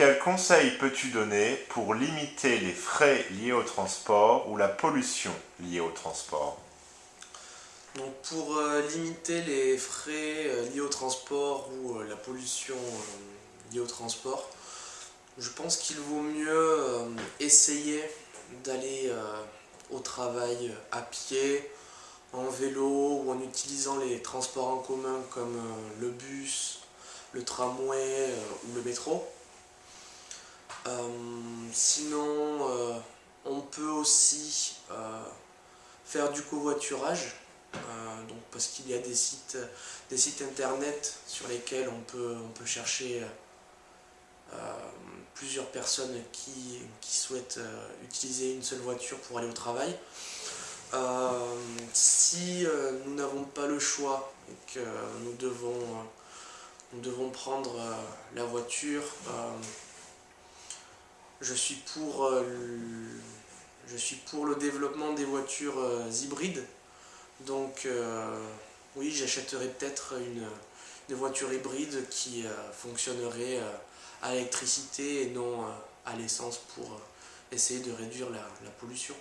Quels conseils peux-tu donner pour limiter les frais liés au transport ou la pollution liée au transport? Pour euh, limiter les frais euh, liés au transport ou euh, la pollution liée au transport, je pense qu'il vaut mieux essayer d'aller au travail à pied, en vélo ou en utilisant les transports en commun comme le bus, le tramway ou le métro. Euh, sinon, euh, on peut aussi euh, faire du covoiturage, donc parce qu'il y a des sites, des sites internet sur lesquels on peut, on peut chercher plusieurs personnes qui, souhaitent utiliser une seule voiture pour aller au travail. si nous n'avons pas le choix et que nous devons, nous devons prendre la voiture, je suis pour, euh, je suis pour le développement des voitures euh, hybrides. Donc euh, oui, j'achèterai peut-être une, voiture hybride qui fonctionnerait à l'électricité et non à l'essence pour essayer de réduire la pollution.